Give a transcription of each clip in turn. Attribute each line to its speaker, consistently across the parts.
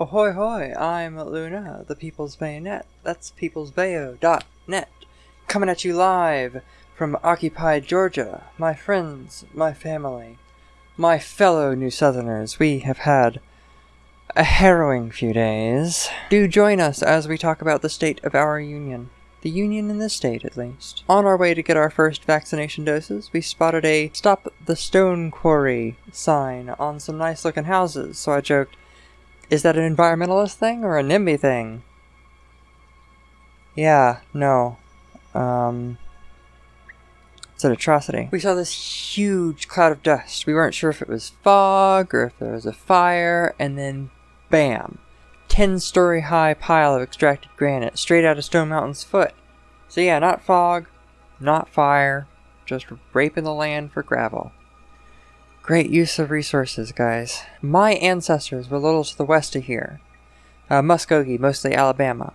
Speaker 1: Ahoy hoy, I'm Luna, the People's Bayonet. That's peoplesbayo.net. Coming at you live from occupied Georgia. My friends, my family, my fellow New Southerners, we have had a harrowing few days. Do join us as we talk about the state of our union. The union in this state, at least. On our way to get our first vaccination doses, we spotted a Stop the Stone Quarry sign on some nice looking houses, so I joked, is that an environmentalist thing or a NIMBY thing? Yeah, no. Um, it's an atrocity. We saw this huge cloud of dust. We weren't sure if it was fog or if there was a fire, and then bam! 10 story high pile of extracted granite straight out of Stone Mountain's foot. So yeah, not fog, not fire, just raping the land for gravel. Great use of resources, guys. My ancestors were a little to the west of here. Uh, Muskogee, mostly Alabama.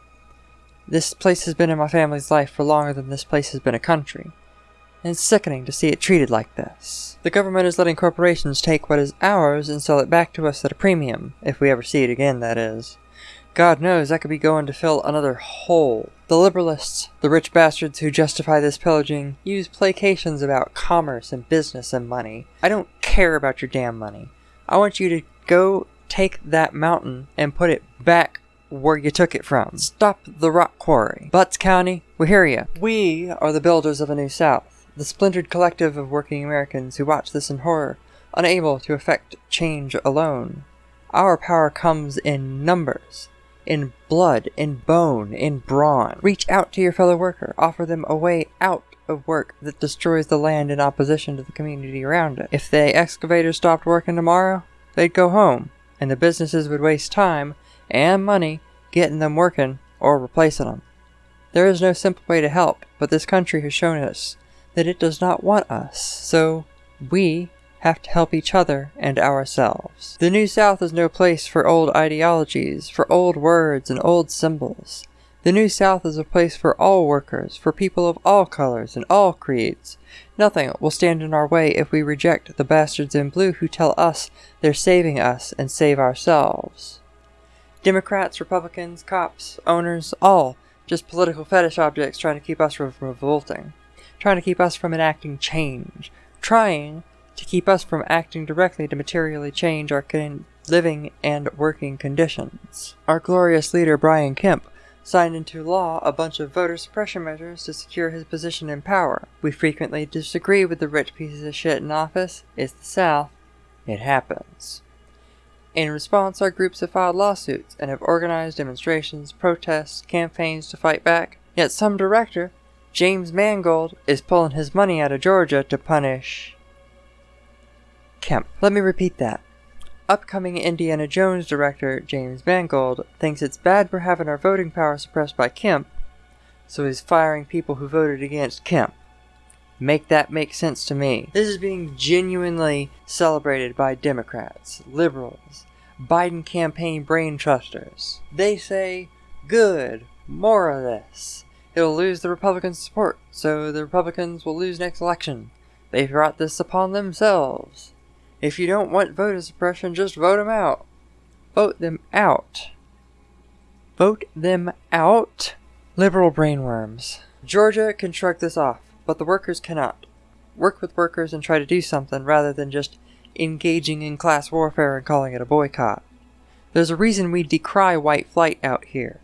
Speaker 1: This place has been in my family's life for longer than this place has been a country. And it's sickening to see it treated like this. The government is letting corporations take what is ours and sell it back to us at a premium, if we ever see it again, that is. God knows I could be going to fill another hole. The liberalists, the rich bastards who justify this pillaging, use placations about commerce and business and money. I don't care about your damn money. I want you to go take that mountain and put it back where you took it from. Stop the rock quarry. Butts County, we hear you. We are the builders of a new South, the splintered collective of working Americans who watch this in horror, unable to effect change alone. Our power comes in numbers, in blood, in bone, in brawn. Reach out to your fellow worker, offer them a way out of work that destroys the land in opposition to the community around it. If the excavators stopped working tomorrow, they'd go home, and the businesses would waste time and money getting them working or replacing them. There is no simple way to help, but this country has shown us that it does not want us, so we have to help each other and ourselves. The New South is no place for old ideologies, for old words and old symbols. The New South is a place for all workers, for people of all colors and all creeds. Nothing will stand in our way if we reject the bastards in blue who tell us they're saving us and save ourselves. Democrats, Republicans, cops, owners, all just political fetish objects trying to keep us from revolting, trying to keep us from enacting change, trying to keep us from acting directly to materially change our living and working conditions. Our glorious leader Brian Kemp signed into law a bunch of voter suppression measures to secure his position in power. We frequently disagree with the rich pieces of shit in office. It's the South. It happens. In response, our groups have filed lawsuits and have organized demonstrations, protests, campaigns to fight back. Yet some director, James Mangold, is pulling his money out of Georgia to punish Kemp. Let me repeat that. Upcoming Indiana Jones director James Mangold thinks it's bad we're having our voting power suppressed by Kemp, so he's firing people who voted against Kemp. Make that make sense to me. This is being genuinely celebrated by Democrats, liberals, Biden campaign brain trusters. They say, good, more of this. It'll lose the Republicans' support, so the Republicans will lose next election. They brought this upon themselves. If you don't want voter suppression, just vote them out. Vote them out. Vote them out? Liberal brainworms. Georgia can shrug this off, but the workers cannot. Work with workers and try to do something rather than just engaging in class warfare and calling it a boycott. There's a reason we decry white flight out here.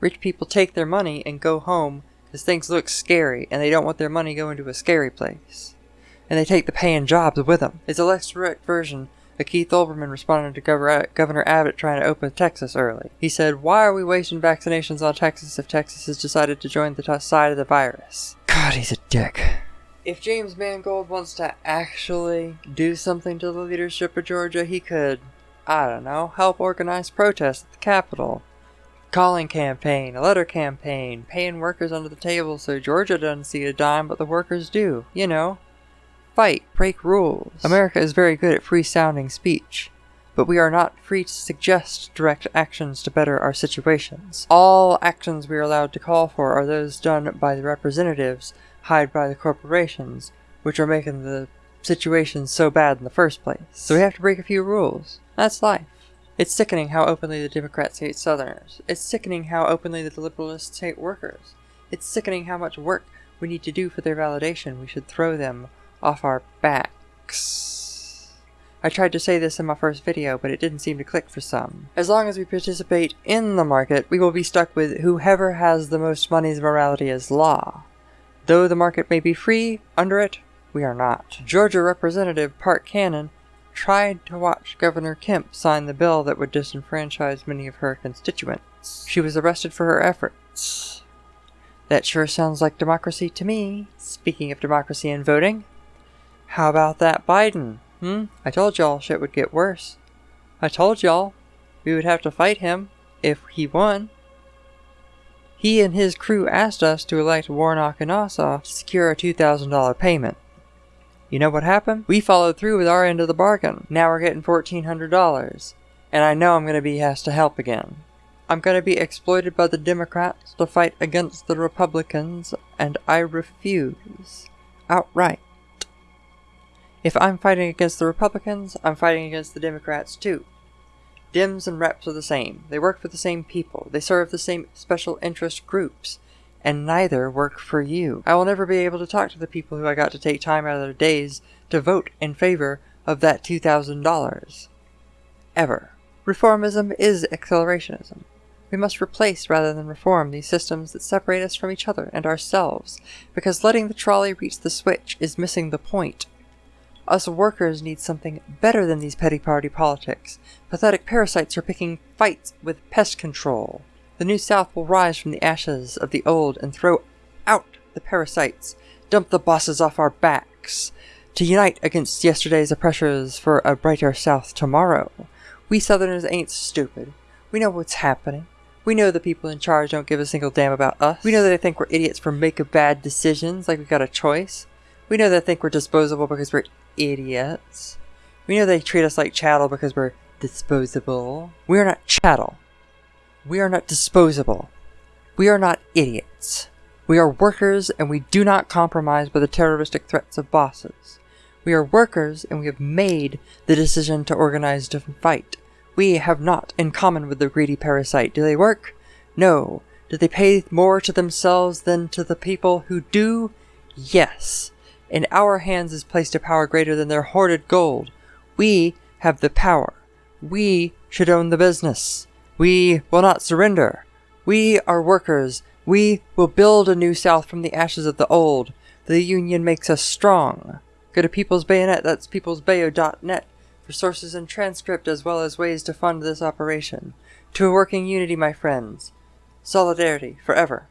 Speaker 1: Rich people take their money and go home because things look scary and they don't want their money going to a scary place and they take the paying jobs with them. It's a less direct version of Keith Olbermann responding to Governor Abbott trying to open Texas early. He said, Why are we wasting vaccinations on Texas if Texas has decided to join the side of the virus? God, he's a dick. If James Mangold wants to actually do something to the leadership of Georgia, he could, I don't know, help organize protests at the Capitol. Calling campaign, a letter campaign, paying workers under the table so Georgia doesn't see a dime but the workers do. You know, fight, break rules. America is very good at free sounding speech, but we are not free to suggest direct actions to better our situations. All actions we are allowed to call for are those done by the representatives hired by the corporations, which are making the situation so bad in the first place. So we have to break a few rules. That's life. It's sickening how openly the Democrats hate Southerners. It's sickening how openly the Liberalists hate workers. It's sickening how much work we need to do for their validation. We should throw them off our backs. I tried to say this in my first video, but it didn't seem to click for some. As long as we participate in the market, we will be stuck with whoever has the most money's morality as law. Though the market may be free, under it, we are not. Georgia Representative Park Cannon tried to watch Governor Kemp sign the bill that would disenfranchise many of her constituents. She was arrested for her efforts. That sure sounds like democracy to me. Speaking of democracy and voting, how about that Biden? Hmm? I told y'all shit would get worse. I told y'all we would have to fight him if he won. He and his crew asked us to elect Warnock and Ossoff to secure a $2,000 payment. You know what happened? We followed through with our end of the bargain. Now we're getting $1,400. And I know I'm going to be asked to help again. I'm going to be exploited by the Democrats to fight against the Republicans, and I refuse. Outright. If I'm fighting against the Republicans, I'm fighting against the Democrats too. Dems and reps are the same. They work for the same people. They serve the same special interest groups and neither work for you. I will never be able to talk to the people who I got to take time out of their days to vote in favor of that $2,000. Ever. Reformism is accelerationism. We must replace rather than reform these systems that separate us from each other and ourselves, because letting the trolley reach the switch is missing the point. Us workers need something better than these petty party politics. Pathetic parasites are picking fights with pest control. The New South will rise from the ashes of the old and throw out the parasites, dump the bosses off our backs, to unite against yesterday's oppressors for a brighter South tomorrow. We Southerners ain't stupid. We know what's happening. We know the people in charge don't give a single damn about us. We know that they think we're idiots for making bad decisions, like we got a choice. We know they think we're disposable because we're idiots. We know they treat us like chattel because we're disposable. We are not chattel. We are not disposable. We are not idiots. We are workers and we do not compromise by the terroristic threats of bosses. We are workers and we have made the decision to organize to fight. We have not in common with the greedy parasite. Do they work? No. Do they pay more to themselves than to the people who do? Yes. In our hands is placed a power greater than their hoarded gold. We have the power. We should own the business. We will not surrender. We are workers. We will build a new South from the ashes of the old. The Union makes us strong. Go to People's Bayonet, that's peoplesbayo.net, for sources and transcript as well as ways to fund this operation. To a working unity, my friends. Solidarity, forever.